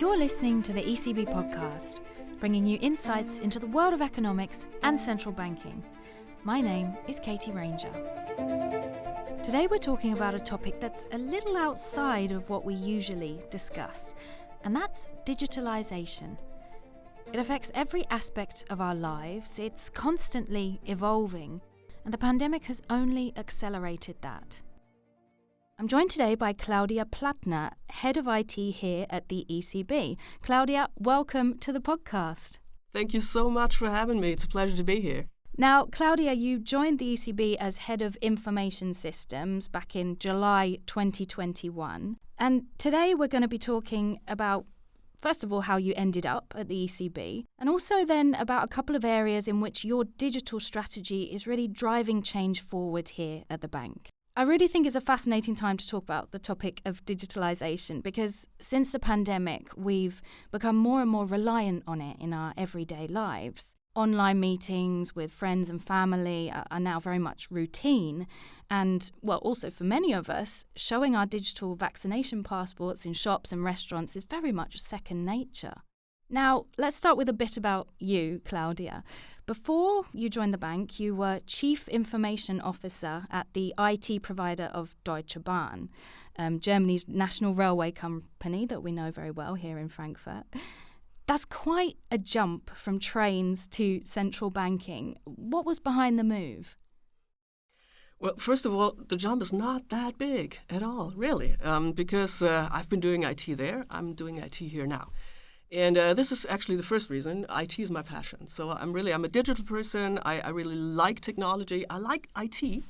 You're listening to the ECB podcast, bringing you insights into the world of economics and central banking. My name is Katie Ranger. Today we're talking about a topic that's a little outside of what we usually discuss, and that's digitalization. It affects every aspect of our lives, it's constantly evolving, and the pandemic has only accelerated that. I'm joined today by Claudia Plattner, Head of IT here at the ECB. Claudia, welcome to the podcast. Thank you so much for having me. It's a pleasure to be here. Now, Claudia, you joined the ECB as Head of Information Systems back in July 2021. And today we're going to be talking about, first of all, how you ended up at the ECB, and also then about a couple of areas in which your digital strategy is really driving change forward here at the bank. I really think it's a fascinating time to talk about the topic of digitalization because since the pandemic, we've become more and more reliant on it in our everyday lives. Online meetings with friends and family are now very much routine. And, well, also for many of us, showing our digital vaccination passports in shops and restaurants is very much second nature. Now, let's start with a bit about you, Claudia. Before you joined the bank, you were Chief Information Officer at the IT provider of Deutsche Bahn, um, Germany's national railway company that we know very well here in Frankfurt. That's quite a jump from trains to central banking. What was behind the move? Well, first of all, the jump is not that big at all, really, um, because uh, I've been doing IT there. I'm doing IT here now. And uh, this is actually the first reason. IT is my passion. So I'm really I'm a digital person. I, I, really like technology. I like IT,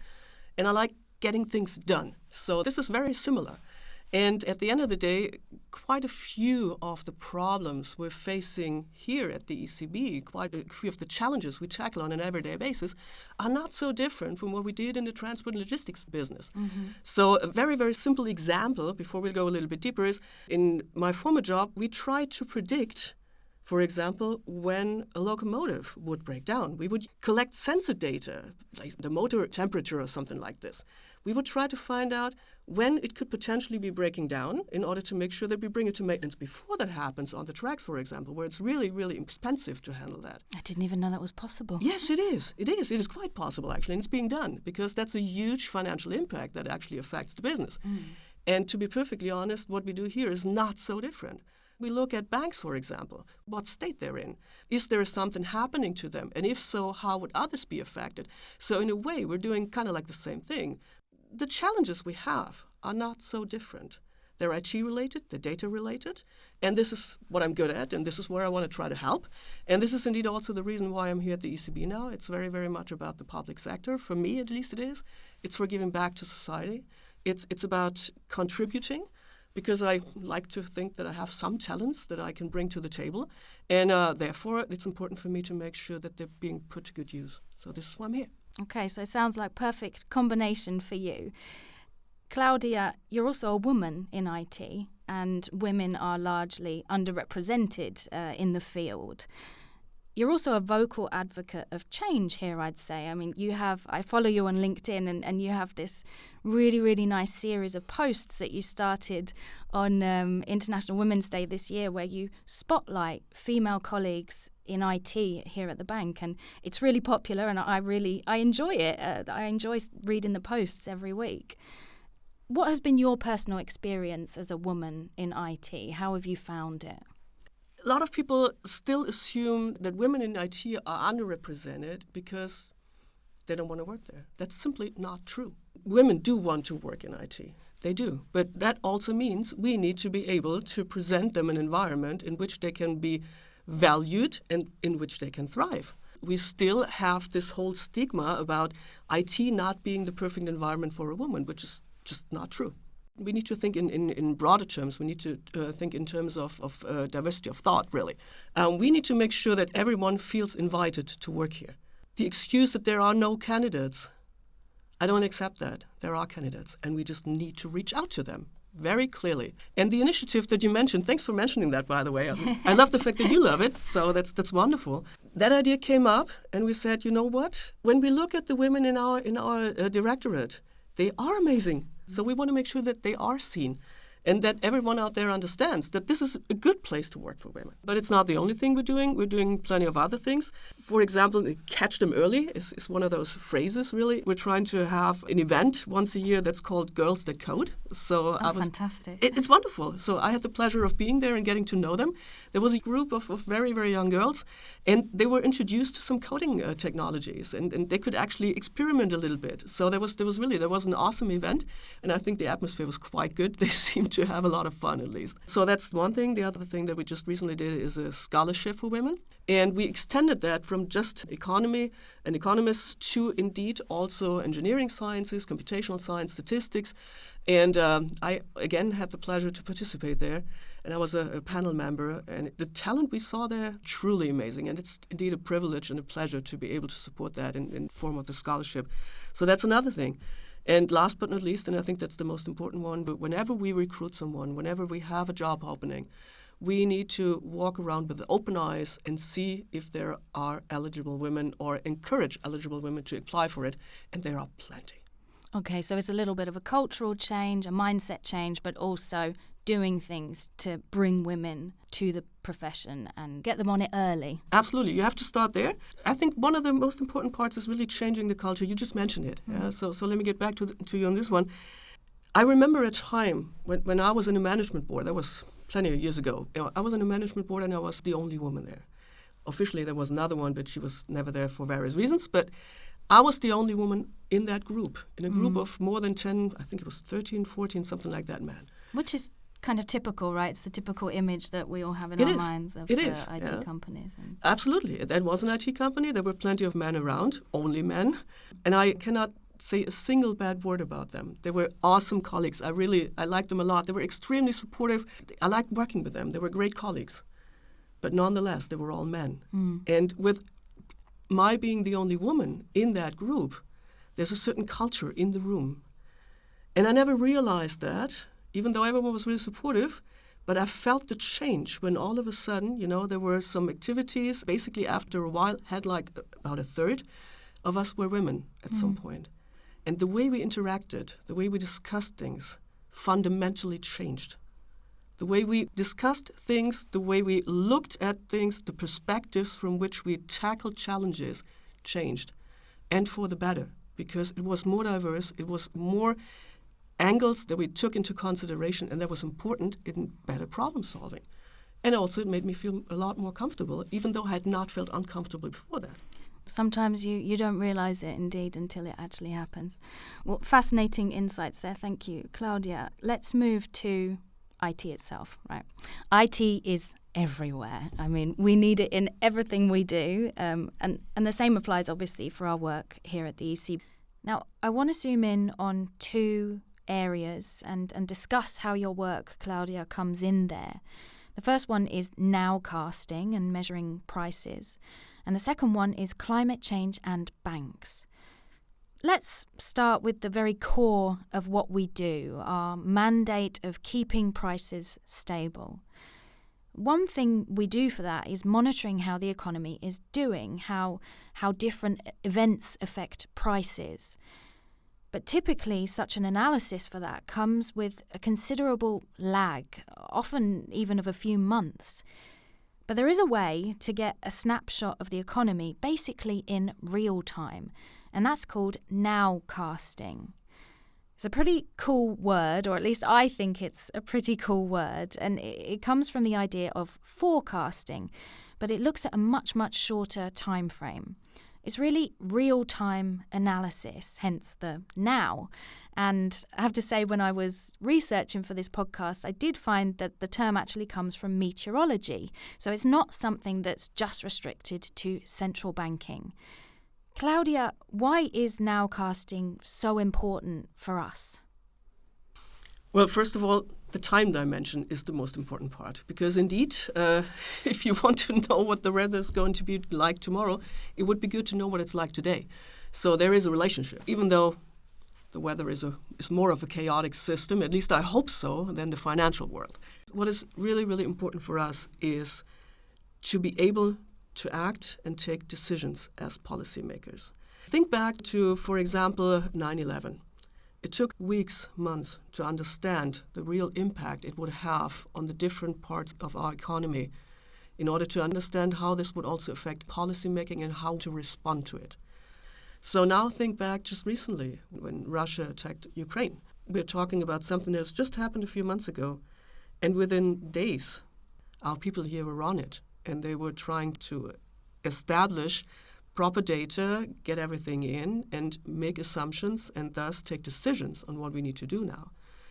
and I like getting things done. So this is very similar. And at the end of the day, quite a few of the problems we're facing here at the ECB, quite a few of the challenges we tackle on an everyday basis, are not so different from what we did in the transport and logistics business. Mm-hmm. So, a very, very simple example before we go a little bit deeper is in my former job, we tried to predict for example, when a locomotive would break down, we would collect sensor data, like the motor temperature or something like this. We would try to find out when it could potentially be breaking down in order to make sure that we bring it to maintenance before that happens on the tracks, for example, where it's really, really expensive to handle that. I didn't even know that was possible. Yes, it is. It is. It is quite possible, actually, and it's being done because that's a huge financial impact that actually affects the business. Mm. And to be perfectly honest, what we do here is not so different. We look at banks, for example, what state they're in. Is there something happening to them? And if so, how would others be affected? So, in a way, we're doing kind of like the same thing. The challenges we have are not so different. They're IT related, they're data related, and this is what I'm good at, and this is where I want to try to help. And this is indeed also the reason why I'm here at the ECB now. It's very, very much about the public sector. For me, at least, it is. It's for giving back to society. It's it's about contributing because I like to think that I have some talents that I can bring to the table, and uh, therefore it's important for me to make sure that they're being put to good use. So this is why I'm here. Okay, so it sounds like perfect combination for you. Claudia, you're also a woman in IT, and women are largely underrepresented uh, in the field you're also a vocal advocate of change here, I'd say. I mean, you have, I follow you on LinkedIn, and, and you have this really, really nice series of posts that you started on um, International Women's Day this year where you spotlight female colleagues in IT here at the bank. And it's really popular, and I really, I enjoy it. Uh, I enjoy reading the posts every week. What has been your personal experience as a woman in IT? How have you found it? A lot of people still assume that women in IT are underrepresented because they don't want to work there. That's simply not true. Women do want to work in IT. They do. But that also means we need to be able to present them an environment in which they can be valued and in which they can thrive. We still have this whole stigma about IT not being the perfect environment for a woman, which is just not true we need to think in, in, in broader terms. We need to uh, think in terms of, of uh, diversity of thought, really. Um, we need to make sure that everyone feels invited to work here. The excuse that there are no candidates, I don't accept that. There are candidates, and we just need to reach out to them very clearly. And the initiative that you mentioned, thanks for mentioning that, by the way. I love the fact that you love it, so that's that's wonderful. That idea came up, and we said, you know what? When we look at the women in our in our uh, directorate, they are amazing. So we want to make sure that they are seen. And that everyone out there understands that this is a good place to work for women. But it's not the only thing we're doing. We're doing plenty of other things. For example, catch them early is, is one of those phrases, really. We're trying to have an event once a year that's called Girls That Code. So oh, was, fantastic. It, it's wonderful. So I had the pleasure of being there and getting to know them. There was a group of, of very, very young girls, and they were introduced to some coding uh, technologies, and, and they could actually experiment a little bit. So there was, there was really, there was an awesome event, and I think the atmosphere was quite good. They seemed to have a lot of fun at least. So that's one thing. The other thing that we just recently did is a scholarship for women. And we extended that from just economy and economists to indeed also engineering sciences, computational science, statistics. And um, I, again, had the pleasure to participate there. And I was a, a, panel member. And the talent we saw there, truly amazing. And it's indeed a privilege and a pleasure to be able to support that in, in form of the scholarship. So that's another thing. And last but not least, and I think that's the most important one, but whenever we recruit someone, whenever we have a job opening, we need to walk around with open eyes and see if there are eligible women or encourage eligible women to apply for it, and there are plenty. Okay, so it's a little bit of a cultural change, a mindset change, but also doing things to bring women to the profession and get them on it early. Absolutely, you have to start there. I think one of the most important parts is really changing the culture. You just mentioned it. Mm. Uh, so, so let me get back to, the, to you on this one. I remember a time when, when I was in a management board, that was plenty of years ago. You know, I was in a management board and I was the only woman there. Officially, there was another one, but she was never there for various reasons. But I was the only woman in that group, in a group mm. of more than 10, I think it was 13, 14, something like that, man. Which is kind of typical, right? It's the typical image that we all have in it our is. minds of it uh, is, IT yeah. companies. Absolutely. That was an IT company. There were plenty of men around, only men. And I cannot say a single bad word about them. They were awesome colleagues. I really, I liked them a lot. They were extremely supportive. I liked working with them. They were great colleagues. But nonetheless, they were all men. Mm. And with my being the only woman in that group, there's a certain culture in the room. And I never realized that even though everyone was really supportive. But I felt the change when all of a sudden, you know, there were some activities. Basically, after a while, had like about a third of us were women at mm. some point. And the way we interacted, the way we discussed things, fundamentally changed. The way we discussed things, the way we looked at things, the perspectives from which we tackled challenges changed. And for the better, because it was more diverse, it was more angles that we took into consideration and that was important in better problem solving. And also, it made me feel a lot more comfortable, even though I had not felt uncomfortable before that. Sometimes you, you don't realize it indeed until it actually happens. Well, fascinating insights there. Thank you, Claudia. Let's move to IT itself, right? IT is everywhere. I mean, we need it in everything we do. Um, and, and the same applies, obviously, for our work here at the EC. Now, I want to zoom in on two areas and, and discuss how your work, Claudia, comes in there. The first one is nowcasting and measuring prices, and the second one is climate change and banks. Let's start with the very core of what we do our mandate of keeping prices stable. One thing we do for that is monitoring how the economy is doing, how, how different events affect prices. But typically, such an analysis for that comes with a considerable lag, often even of a few months. But there is a way to get a snapshot of the economy basically in real time, and that's called nowcasting. It's a pretty cool word, or at least I think it's a pretty cool word, and it comes from the idea of forecasting, but it looks at a much, much shorter time frame. It's really real time analysis, hence the now. And I have to say, when I was researching for this podcast, I did find that the term actually comes from meteorology. So it's not something that's just restricted to central banking. Claudia, why is nowcasting so important for us? Well, first of all, the time dimension is the most important part because indeed, uh, if you want to know what the weather is going to be like tomorrow, it would be good to know what it's like today. So there is a relationship, even though the weather is a is more of a chaotic system. At least I hope so than the financial world. What is really really important for us is to be able to act and take decisions as policymakers. Think back to, for example, 9 11 It took weeks, months to understand the real impact it would have on the different parts of our economy in order to understand how this would also affect policymaking and how to respond to it. So now think back just recently when Russia attacked Ukraine. We're talking about something that's just happened a few months ago, and within days, our people here were on it, and they were trying to establish proper data, get everything in, and make assumptions, and thus take decisions on what we need to do now.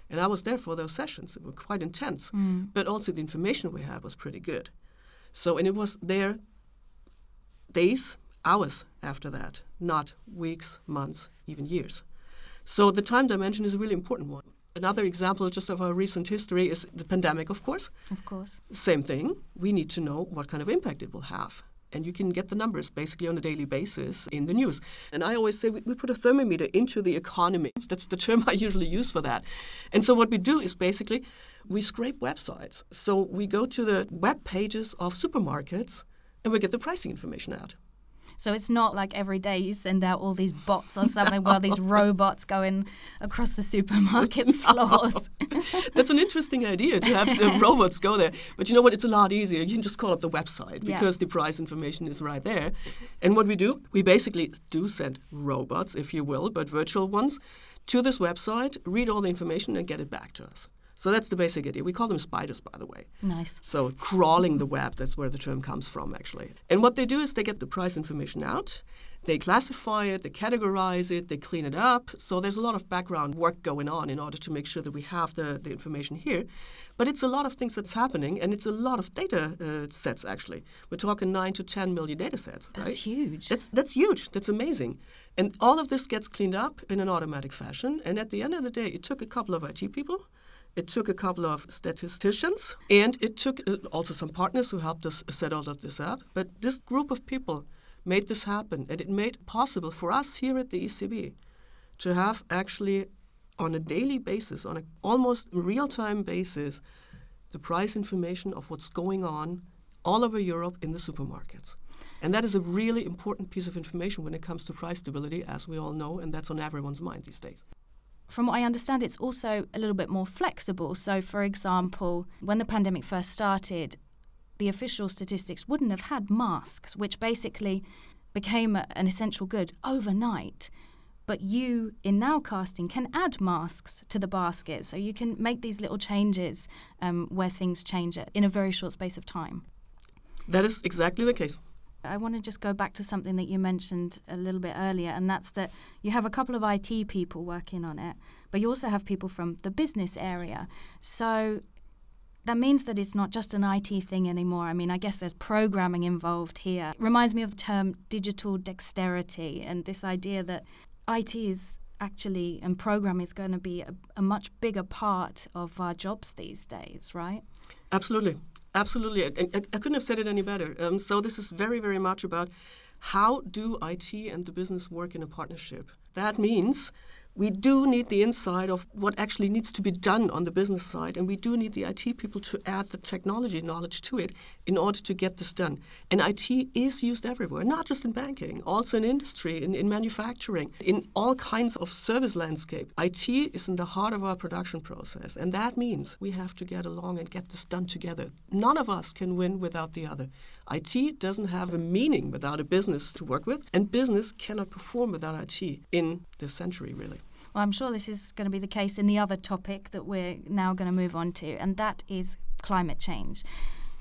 And I was there for those sessions. It were quite intense, mm. but also the information we had was pretty good. So, and it was there days, hours after that, not weeks, months, even years. So the time dimension is a really important one. Another example just of our recent history is the pandemic, of course. Of course. Same thing. We need to know what kind of impact it will have. And you can get the numbers basically on a daily basis in the news. And I always say we, we put a thermometer into the economy. That's the term I usually use for that. And so what we do is basically we scrape websites. So we go to the web pages of supermarkets and we get the pricing information out. So it's not like every day you send out all these bots or something, well, these robots going across the supermarket floors. That's an interesting idea to have the robots go there. But you know what? It's a lot easier. You can just call up the website because yeah. the price information is right there. And what we do, we basically do send robots, if you will, but virtual ones, to this website, read all the information, and get it back to us. So that's the basic idea. We call them spiders, by the way. Nice. So crawling the web, that's where the term comes from, actually. And what they do is they get the price information out, they classify it, they categorize it, they clean it up. So there's a lot of background work going on in order to make sure that we have the, the information here. But it's a lot of things that's happening, and it's a lot of data uh, sets, actually. We're talking 9 to 10 million data sets. That's right? huge. That's, that's huge. That's amazing. And all of this gets cleaned up in an automatic fashion. And at the end of the day, it took a couple of IT people it took a couple of statisticians and it took uh, also some partners who helped us set all of this up. But this group of people made this happen and it made possible for us here at the ECB to have actually on a daily basis, on an almost real time basis, the price information of what's going on all over Europe in the supermarkets. And that is a really important piece of information when it comes to price stability, as we all know, and that's on everyone's mind these days from what I understand, it's also a little bit more flexible. So, for example, when the pandemic first started, the official statistics wouldn't have had masks, which basically became an essential good overnight. But you, in nowcasting, can add masks to the basket. So you can make these little changes um, where things change in a very short space of time. That is exactly the case. I want to just go back to something that you mentioned a little bit earlier, and that's that you have a couple of IT people working on it, but you also have people from the business area. So that means that it's not just an IT thing anymore. I mean, I guess there's programming involved here. It reminds me of the term digital dexterity and this idea that IT is actually and program is going to be a, a much bigger part of our jobs these days, right? Absolutely. Absolutely. I, I, I, couldn't have said it any better. Um, so this is very, very much about how do IT and the business work in a partnership. That means we do need the insight of what actually needs to be done on the business side, and we do need the IT people to add the technology knowledge to it in order to get this done. And IT is used everywhere, not just in banking, also in industry, in, in manufacturing, in all kinds of service landscape. IT is in the heart of our production process, and that means we have to get along and get this done together. None of us can win without the other. IT doesn't have a meaning without a business to work with, and business cannot perform without IT in this century, really. Well, I'm sure this is going to be the case in the other topic that we're now going to move on to, and that is climate change.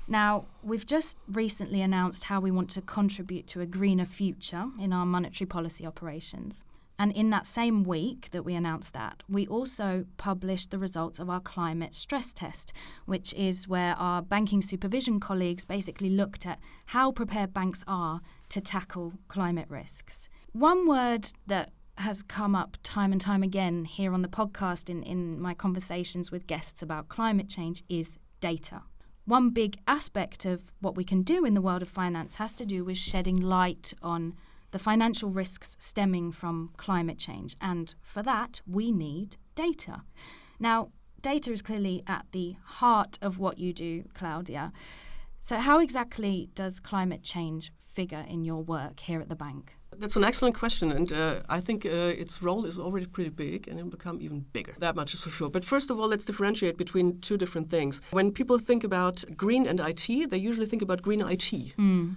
Now, we've just recently announced how we want to contribute to a greener future in our monetary policy operations. And in that same week that we announced that, we also published the results of our climate stress test, which is where our banking supervision colleagues basically looked at how prepared banks are to tackle climate risks. One word that has come up time and time again here on the podcast in, in my conversations with guests about climate change is data. One big aspect of what we can do in the world of finance has to do with shedding light on the financial risks stemming from climate change. And for that, we need data. Now, data is clearly at the heart of what you do, Claudia. So, how exactly does climate change figure in your work here at the bank? That's an excellent question, and uh, I think uh, its role is already pretty big and it'll become even bigger. That much is for sure. But first of all, let's differentiate between two different things. When people think about green and IT, they usually think about green IT. Mm.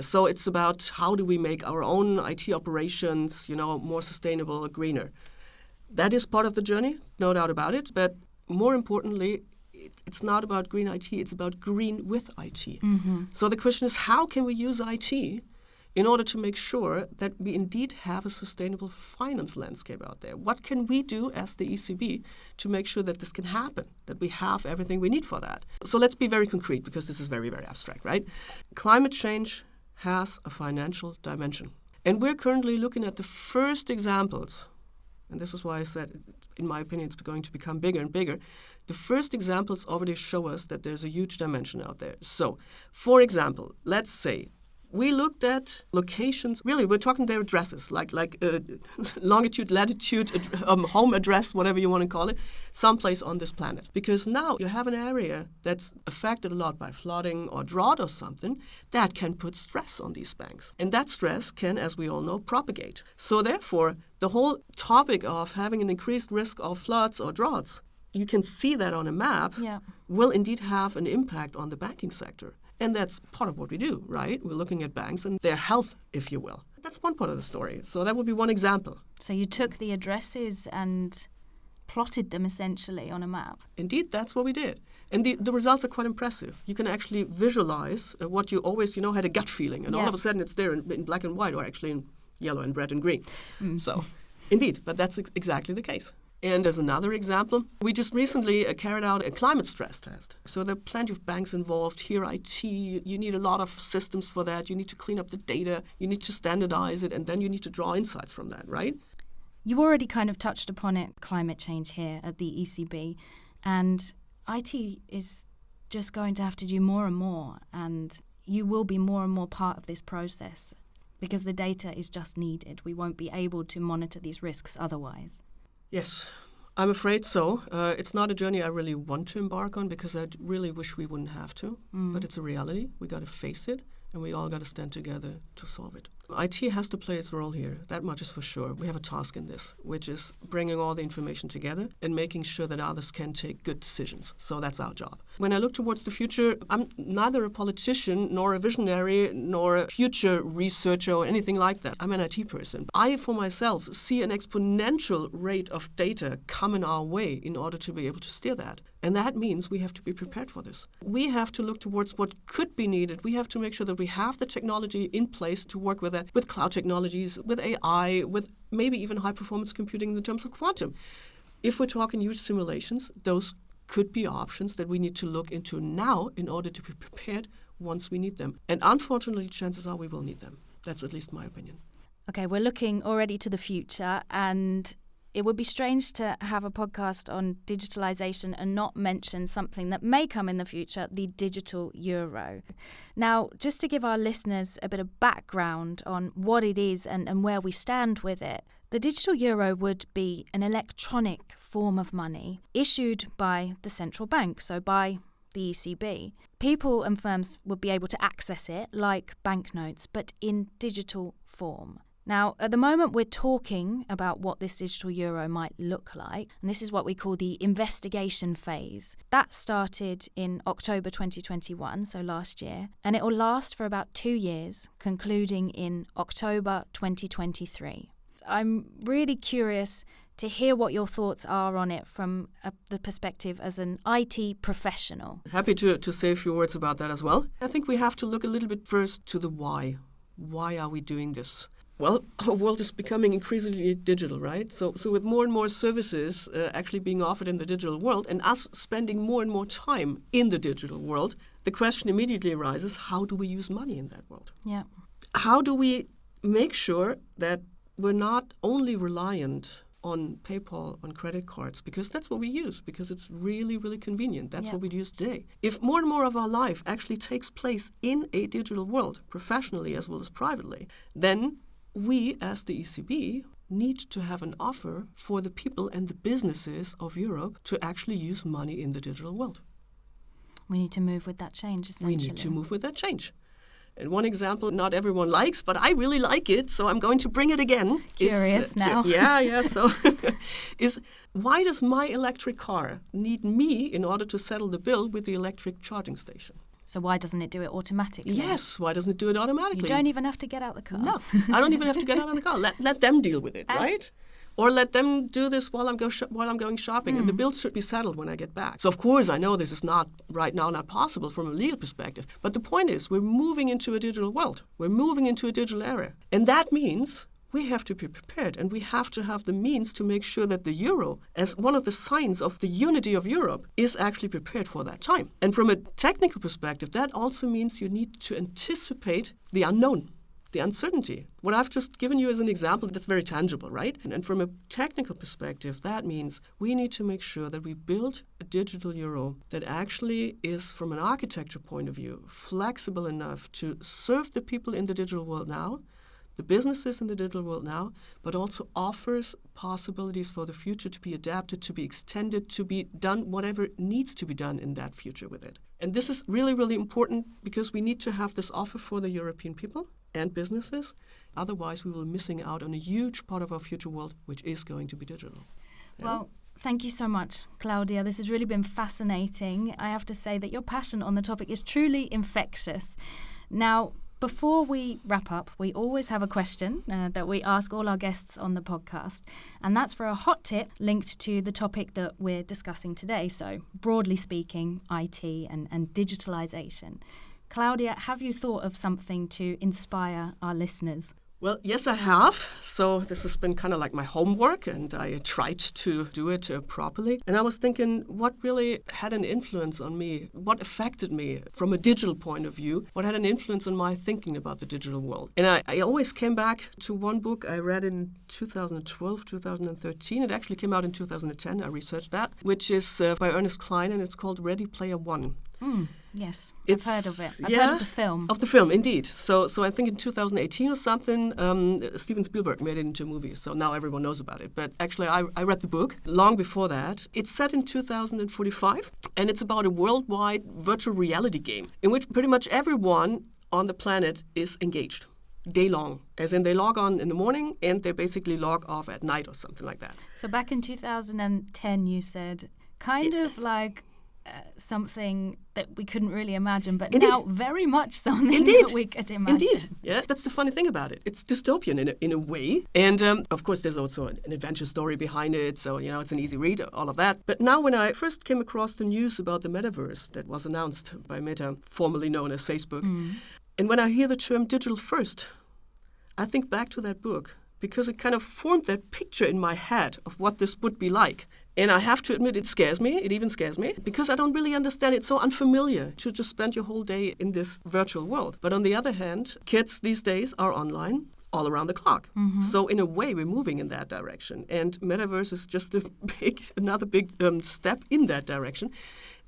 So it's about how do we make our own IT operations, you know, more sustainable, greener. That is part of the journey, no doubt about it. But more importantly, it's not about green IT, it's about green with IT. Mm-hmm. So the question is how can we use IT in order to make sure that we indeed have a sustainable finance landscape out there? What can we do as the ECB to make sure that this can happen, that we have everything we need for that? So let's be very concrete because this is very, very abstract, right? Climate change has a financial dimension. And we're currently looking at the first examples, and this is why I said, in my opinion, it's going to become bigger and bigger. The first examples already show us that there's a huge dimension out there. So, for example, let's say we looked at locations. Really, we're talking their addresses, like like uh, longitude, latitude, um, home address, whatever you want to call it, someplace on this planet. Because now you have an area that's affected a lot by flooding or drought or something that can put stress on these banks, and that stress can, as we all know, propagate. So therefore, the whole topic of having an increased risk of floods or droughts you can see that on a map, Yeah. will indeed have an impact on the banking sector. And that's part of what we do, right? We're looking at banks and their health, if you will. That's one part of the story. So that would be one example. So you took the addresses and plotted them essentially on a map. Indeed, that's what we did. And the, the results are quite impressive. You can actually visualize uh, what you always, you know, had a gut feeling. And all of a sudden it's there in, in black and white or actually in yellow and red and green. Mm. So, indeed, but that's ex- exactly the case. And as another example, we just recently uh, carried out a climate stress test. So there are plenty of banks involved. Here, IT, you you need a lot of systems for that. You need to clean up the data, you need to standardize it, and then you need to draw insights from that, right? You already kind of touched upon it, climate change here at the ECB, and IT is just going to have to do more and more, and you will be more and more part of this process because the data is just needed. We won't be able to monitor these risks otherwise. Yes, I'm afraid so. Uh, it's not a journey I really want to embark on because I really wish we wouldn't have to. But it's a reality. We got to face it, and we all got to stand together to solve it. IT has to play its role here. That much is for sure. We have a task in this, which is bringing all the information together and making sure that others can take good decisions. So that's our job. When I look towards the future, I'm neither a politician nor a visionary nor a future researcher or anything like that. I'm an IT person. I, for myself, see an exponential rate of data coming our way in order to be able to steer that. And that means we have to be prepared for this. We have to look towards what could be needed. We have to make sure that we have the technology in place to work with that, with cloud technologies, with AI, with maybe even high performance computing in terms of quantum. If we're talking huge simulations, those could be options that we need to look into now in order to be prepared once we need them. And unfortunately, chances are we will need them. That's at least my opinion. Okay, we're looking already to the future, and it would be strange to have a podcast on digitalization and not mention something that may come in the future the digital euro. Now, just to give our listeners a bit of background on what it is and, and where we stand with it, the digital euro would be an electronic form of money issued by the central bank, so by the ECB. People and firms would be able to access it like banknotes, but in digital form. Now, at the moment, we're talking about what this digital euro might look like, and this is what we call the investigation phase. That started in October 2021, so last year, and it will last for about two years, concluding in October 2023. I'm really curious to hear what your thoughts are on it from uh, the perspective as an IT professional. Happy to, to say a few words about that as well. I think we have to look a little bit first to the why. Why are we doing this? Well, our world is becoming increasingly digital, right? So, so with more and more services uh, actually being offered in the digital world, and us spending more and more time in the digital world, the question immediately arises: How do we use money in that world? Yeah. How do we make sure that we're not only reliant on PayPal, on credit cards, because that's what we use, because it's really, really convenient. That's Yeah. what we use today. If more and more of our life actually takes place in a digital world, professionally as well as privately, then we, as the ECB, need to have an offer for the people and the businesses of Europe to actually use money in the digital world. We need to move with that change, essentially. We need to move with that change. And one example not everyone likes, but I really like it, so I'm going to bring it again. Curious is, now. yeah, yeah. So, is why does my electric car need me in order to settle the bill with the electric charging station? So why doesn't it do it automatically? Yes, why doesn't it do it automatically? You don't even have to get out of the car. No, I don't even have to get out of the car. Let, let them deal with it, And- right? Or let them do this while I'm go while I'm going shopping, Hmm. and the bill should be settled when I get back. So of course I know this is not right now not possible from a legal perspective. But the point is, we're moving into a digital world. We're moving into a digital era, and that means we have to be prepared and we have to have the means to make sure that the euro, as one of the signs of the unity of Europe, is actually prepared for that time. And from a technical perspective, that also means you need to anticipate the unknown. The uncertainty. What I've just given you as an example, that's very tangible, right? And, and from a technical perspective, that means we need to make sure that we build a digital euro that actually is, from an architecture point of view, flexible enough to serve the people in the digital world now, the businesses in the digital world now, but also offers possibilities for the future to be adapted, to be extended, to be done whatever needs to be done in that future with it. And this is really, really important because we need to have this offer for the European people and businesses. Otherwise, we will be missing out on a huge part of our future world, which is going to be digital. Well, thank you so much, Claudia. This has really been fascinating. I have to say that your passion on the topic is truly infectious. Now, before we wrap up, we always have a question uh, that we ask all our guests on the podcast, and that's for a hot tip linked to the topic that we're discussing today. So, broadly speaking, IT and, and digitalization. Claudia, have you thought of something to inspire our listeners? Well, yes, I have. So this has been kind of like my homework, and I tried to do it uh, properly. And I was thinking, what really had an influence on me? What affected me from a digital point of view? What had an influence on my thinking about the digital world? And I, I always came back to one book I read in 2012, 2013. It actually came out in 2010. I researched that, which is uh, by Ernest Cline, and it's called Ready Player One. Hmm, yes, It's- I've heard of it. I've yeah, heard of the film. Of the film, indeed. So, so I think in 2018 or something, um, Steven Spielberg made it into a movie. So now everyone knows about it. But actually, I, I read the book long before that. It's set in 2045, and it's about a worldwide virtual reality game in which pretty much everyone on the planet is engaged day long, as in they log on in the morning and they basically log off at night or something like that. So back in 2010, you said kind of like uh, something that we couldn't really imagine, but Indeed. now very much something Indeed. that we could imagine. Indeed. Yeah, that's the funny thing about it. It's dystopian in a, in a way. And um, of course, there's also an, an adventure story behind it. So, you know, it's an easy read, all of that. But now, when I first came across the news about the metaverse that was announced by Meta, formerly known as Facebook, and when I hear the term digital first, I think back to that book because it kind of formed that picture in my head of what this would be like. And I have to admit, it scares me. It even scares me because I don't really understand. It's so unfamiliar to just spend your whole day in this virtual world. But on the other hand, kids these days are online all around the clock. So in a way, we're moving in that direction. And metaverse is just a big, another big um, step in that direction.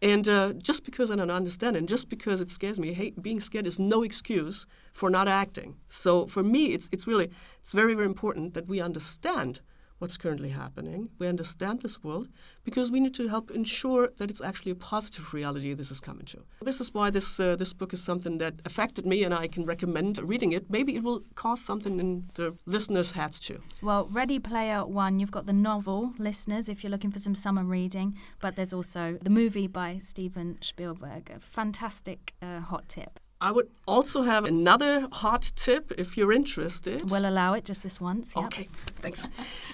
And uh, just because I don't understand and just because it scares me, hey, being scared is no excuse for not acting. So for me, it's, it's really, it's very, very important that we understand what's currently happening. We understand this world because we need to help ensure that it's actually a positive reality this is coming to. This is why this, uh, this book is something that affected me and I can recommend reading it. Maybe it will cause something in the listeners' heads too. Well, Ready Player One, you've got the novel, listeners, if you're looking for some summer reading, but there's also the movie by Steven Spielberg. A fantastic uh, hot tip. I would also have another hot tip if you're interested. We'll allow it just this once. yep. Okay, thanks.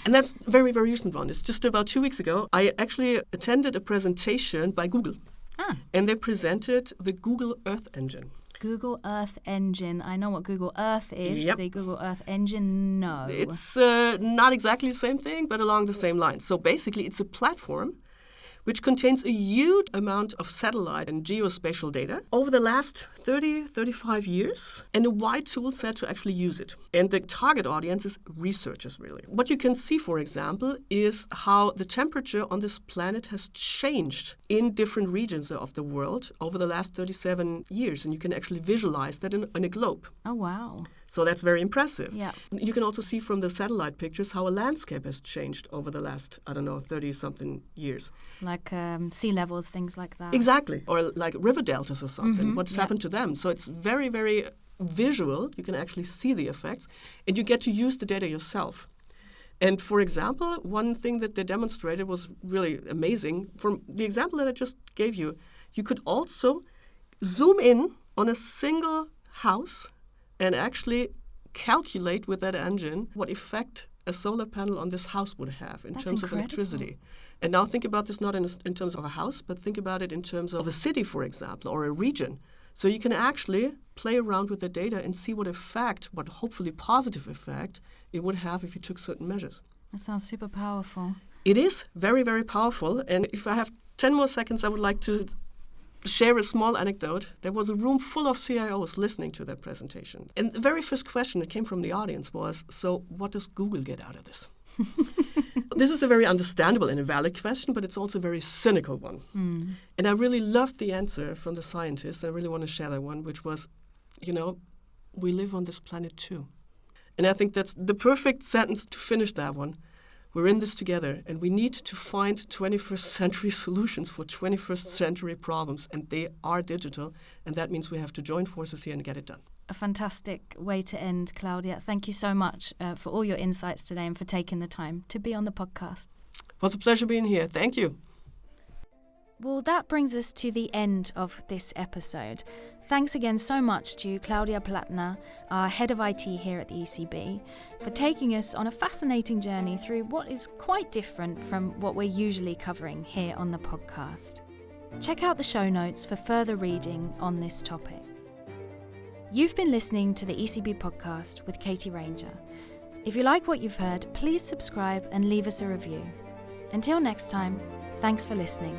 And that's very, very recent one. It's just about two weeks ago. I actually attended a presentation by Google, Ah, and they presented the Google Earth Engine. Google Earth Engine. I know what Google Earth is. Yep. The Google Earth Engine, no. It's uh, not exactly the same thing, but along the same lines. So basically, it's a platform which contains a huge amount of satellite and geospatial data over the last 30, 35 years, and a wide tool set to actually use it. And the target audience is researchers, really. What you can see, for example, is how the temperature on this planet has changed in different regions of the world over the last 37 years. And you can actually visualize that in, in a globe. oh, wow. So that's very impressive. Yeah. You can also see from the satellite pictures how a landscape has changed over the last, I don't know, 30 something years. Like um, sea levels, things like that. Exactly. Or like river deltas or something. What's yeah. happened to them? So it's very, very visual, you can actually see the effects, and you get to use the data yourself. And for example, one thing that they demonstrated was really amazing. From the example that I just gave you, you could also zoom in on a single house and actually calculate with that engine what effect a solar panel on this house would have in That's terms incredible. of electricity. And now think about this not in, in terms of a house, but think about it in terms of a city, for example, or a region. So you can actually play around with the data and see what effect, what hopefully positive effect, it would have if you took certain measures. That sounds super powerful. It is very, very powerful. And if I have 10 more seconds, I would like to share a small anecdote. There was a room full of CIOs listening to that presentation. And the very first question that came from the audience was So, what does Google get out of this? this is a very understandable and a valid question, but it's also a very cynical one. Mm. And I really loved the answer from the scientist. I really want to share that one, which was, you know, we live on this planet too. And I think that's the perfect sentence to finish that one. We're in this together, and we need to find 21st century solutions for 21st century problems, and they are digital, and that means we have to join forces here and get it done. A fantastic way to end, Claudia. Thank you so much uh, for all your insights today and for taking the time to be on the podcast. It was a pleasure being here. Thank you. Well, that brings us to the end of this episode. Thanks again so much to Claudia Plattner, our head of IT here at the ECB, for taking us on a fascinating journey through what is quite different from what we're usually covering here on the podcast. Check out the show notes for further reading on this topic. You've been listening to the ECB podcast with Katie Ranger. If you like what you've heard, please subscribe and leave us a review. Until next time, thanks for listening.